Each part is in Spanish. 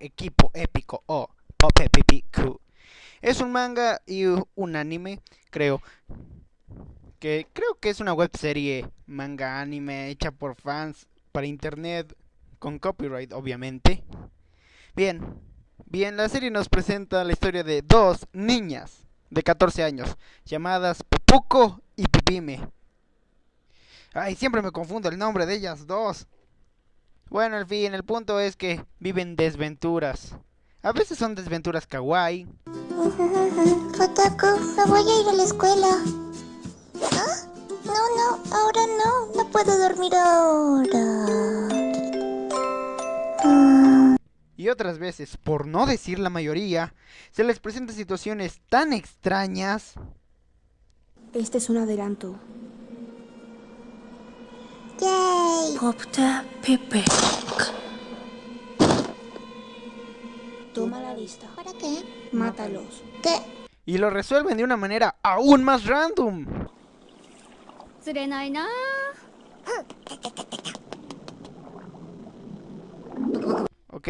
equipo épico o Q. Es un manga y un anime, creo. Que creo que es una web serie manga anime hecha por fans para internet con copyright, obviamente. Bien, bien, la serie nos presenta la historia de dos niñas de 14 años llamadas Pupuko y Pipime. Ay, siempre me confundo el nombre de ellas dos. Bueno, al fin, el punto es que viven desventuras. A veces son desventuras kawaii. Fotako, me voy a ir a la escuela. ¿Ah? No, no, ahora no. No puedo dormir ahora. Y otras veces, por no decir la mayoría, se les presenta situaciones tan extrañas. Este es un adelanto. Popta Pepe. Toma la lista. ¿Para qué? Mátalos. ¿Qué? Y lo resuelven de una manera aún más random. Ok,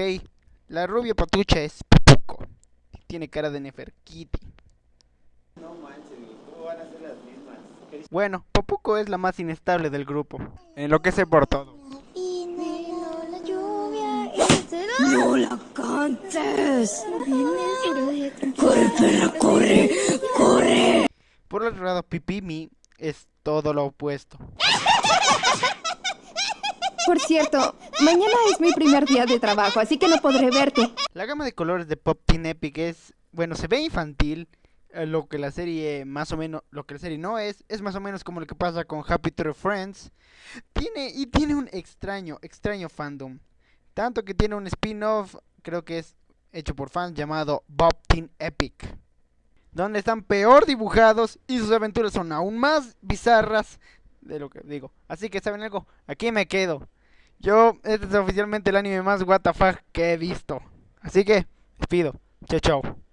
la rubia patucha es Pupuco. Tiene cara de Neferkiti. No manches, ¿cómo van a ser las mismas? Bueno, Popuco es la más inestable del grupo. Enloquece por todo. ¡No la cantes! ¡Corre, perra, corre! ¡Corre! Por otro lado, Pipimi es todo lo opuesto. Por cierto, mañana es mi primer día de trabajo, así que no podré verte. La gama de colores de Pop Teen Epic es, bueno, se ve infantil, lo que la serie más o menos, lo que la serie no es, es más o menos como lo que pasa con Happy Tree Friends. Tiene y tiene un extraño, extraño fandom. Tanto que tiene un spin-off, creo que es hecho por fans llamado Bob Teen Epic, donde están peor dibujados y sus aventuras son aún más bizarras de lo que digo. Así que saben algo, aquí me quedo. Yo, este es oficialmente el anime más WTF que he visto. Así que, despido. Chao, chao.